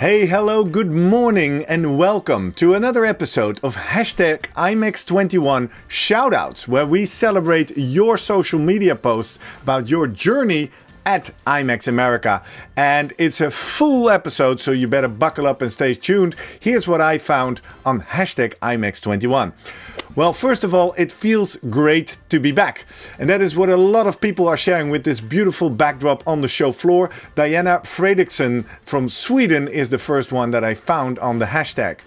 Hey, hello, good morning, and welcome to another episode of hashtag IMEX21 Shoutouts, where we celebrate your social media posts about your journey at IMEX America. And it's a full episode, so you better buckle up and stay tuned. Here's what I found on hashtag IMEX21. Well, first of all, it feels great to be back. And that is what a lot of people are sharing with this beautiful backdrop on the show floor. Diana Fredriksson from Sweden is the first one that I found on the hashtag.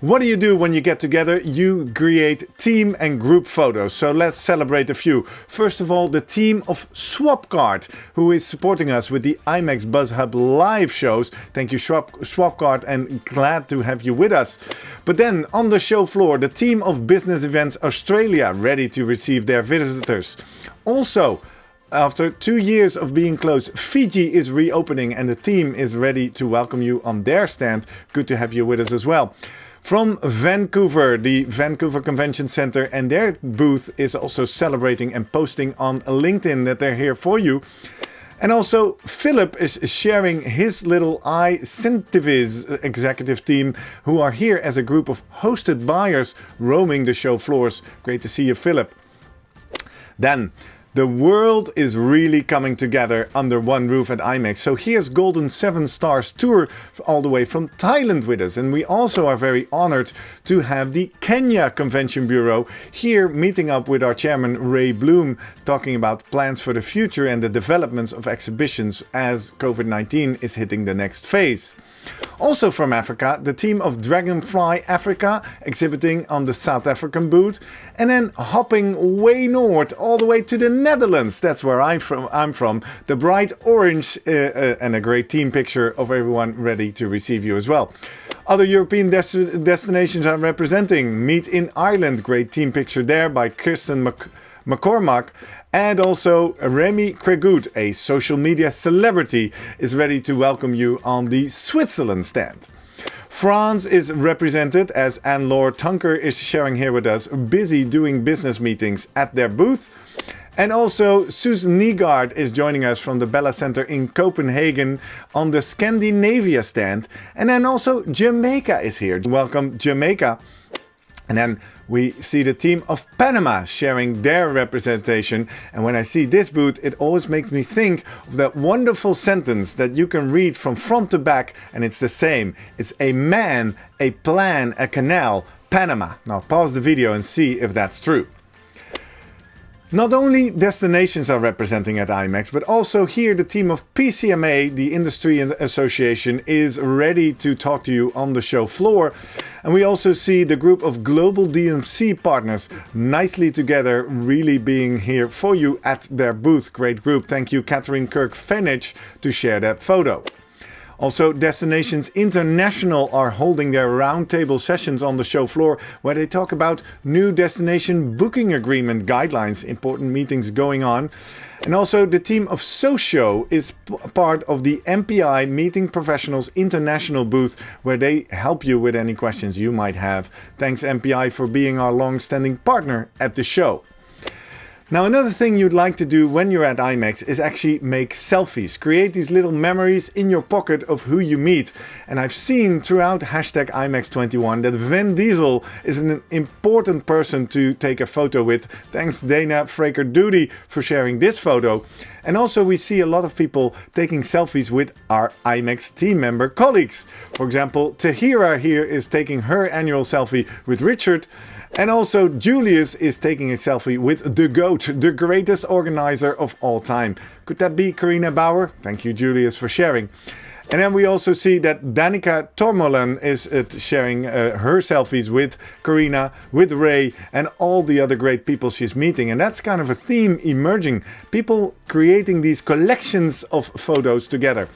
What do you do when you get together? You create team and group photos. So let's celebrate a few. First of all, the team of Swapcard, who is supporting us with the IMEX BuzzHub live shows. Thank you, Swapcard, and glad to have you with us. But then on the show floor, the team of Business Events Australia, ready to receive their visitors. Also, after two years of being closed, Fiji is reopening and the team is ready to welcome you on their stand. Good to have you with us as well from Vancouver, the Vancouver Convention Center, and their booth is also celebrating and posting on LinkedIn that they're here for you. And also, Philip is sharing his little iCentivis executive team who are here as a group of hosted buyers roaming the show floors. Great to see you, Philip. Then, the world is really coming together under one roof at IMEX. So here's Golden 7 Stars Tour all the way from Thailand with us. And we also are very honored to have the Kenya Convention Bureau here meeting up with our chairman Ray Bloom, talking about plans for the future and the developments of exhibitions as COVID-19 is hitting the next phase. Also from Africa, the team of Dragonfly Africa exhibiting on the South African booth. And then hopping way north, all the way to the Netherlands. That's where I'm from. I'm from. The bright orange uh, uh, and a great team picture of everyone ready to receive you as well. Other European des destinations are representing. Meet in Ireland, great team picture there by Kirsten Mc McCormack. And also Remy Cregut, a social media celebrity, is ready to welcome you on the Switzerland stand. France is represented as Anne-Laure Tunker is sharing here with us, busy doing business meetings at their booth. And also Susan Nygaard is joining us from the Bella Center in Copenhagen on the Scandinavia stand. And then also Jamaica is here. Welcome Jamaica. And then we see the team of Panama sharing their representation. And when I see this boot, it always makes me think of that wonderful sentence that you can read from front to back and it's the same. It's a man, a plan, a canal, Panama. Now pause the video and see if that's true. Not only destinations are representing at IMEX, but also here the team of PCMA, the Industry Association, is ready to talk to you on the show floor. And we also see the group of global DMC partners nicely together, really being here for you at their booth. Great group. Thank you, Catherine Kirk-Fenich, to share that photo. Also, Destinations International are holding their roundtable sessions on the show floor where they talk about new destination booking agreement guidelines, important meetings going on. And also the team of Socio is part of the MPI Meeting Professionals International booth where they help you with any questions you might have. Thanks MPI for being our long-standing partner at the show. Now another thing you'd like to do when you're at IMEX is actually make selfies. Create these little memories in your pocket of who you meet. And I've seen throughout hashtag IMEX21 that Vin Diesel is an important person to take a photo with. Thanks Dana Fraker Duty for sharing this photo. And also we see a lot of people taking selfies with our IMEX team member colleagues. For example, Tahira here is taking her annual selfie with Richard. And also Julius is taking a selfie with the GOAT, the greatest organizer of all time. Could that be Carina Bauer? Thank you Julius for sharing. And then we also see that Danica Tormolen is uh, sharing uh, her selfies with Carina, with Ray and all the other great people she's meeting. And that's kind of a theme emerging. People creating these collections of photos together.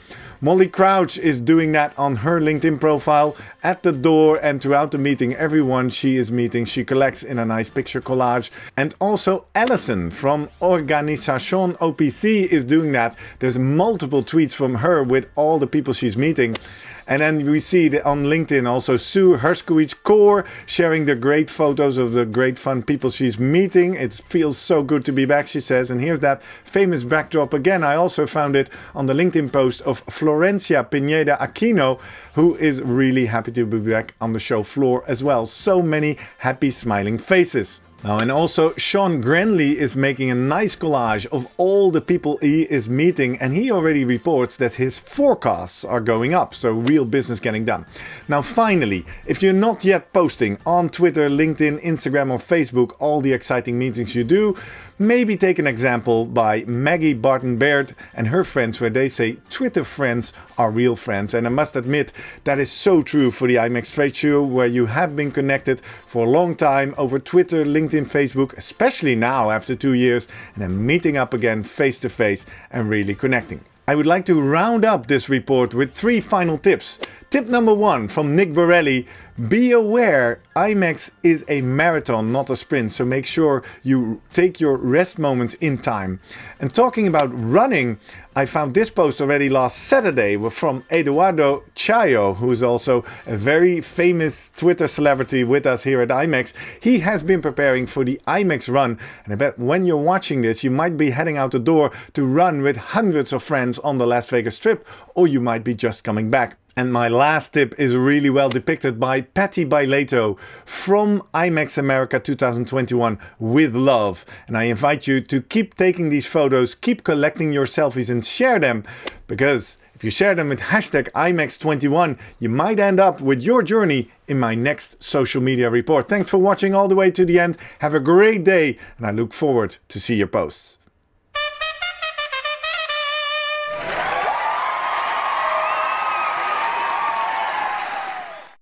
Molly Crouch is doing that on her LinkedIn profile at the door and throughout the meeting. Everyone she is meeting, she collects in a nice picture collage. And also Alison from Organisation OPC is doing that. There's multiple tweets from her with all the people people she's meeting. And then we see on LinkedIn also Sue Herskowitz Core sharing the great photos of the great fun people she's meeting. It feels so good to be back, she says. And here's that famous backdrop again. I also found it on the LinkedIn post of Florencia Pineda Aquino, who is really happy to be back on the show floor as well. So many happy smiling faces. Now, and also Sean Grenley is making a nice collage of all the people he is meeting and he already reports that his forecasts are going up, so real business getting done. Now finally, if you're not yet posting on Twitter, LinkedIn, Instagram or Facebook all the exciting meetings you do, maybe take an example by Maggie Barton Baird and her friends where they say Twitter friends are real friends. And I must admit that is so true for the IMEX trade show where you have been connected for a long time over Twitter, LinkedIn, Facebook, especially now after two years and then meeting up again face to face and really connecting. I would like to round up this report with three final tips. Tip number one from Nick Borelli, be aware IMEX is a marathon, not a sprint, so make sure you take your rest moments in time. And talking about running, I found this post already last Saturday from Eduardo Chaillo, who is also a very famous Twitter celebrity with us here at IMEX. He has been preparing for the IMEX run, and I bet when you're watching this, you might be heading out the door to run with hundreds of friends on the Las Vegas Strip, or you might be just coming back. And my last tip is really well depicted by Patty Baileto from IMEX America 2021 with love. And I invite you to keep taking these photos, keep collecting your selfies and share them because if you share them with hashtag IMEX21, you might end up with your journey in my next social media report. Thanks for watching all the way to the end. Have a great day and I look forward to see your posts.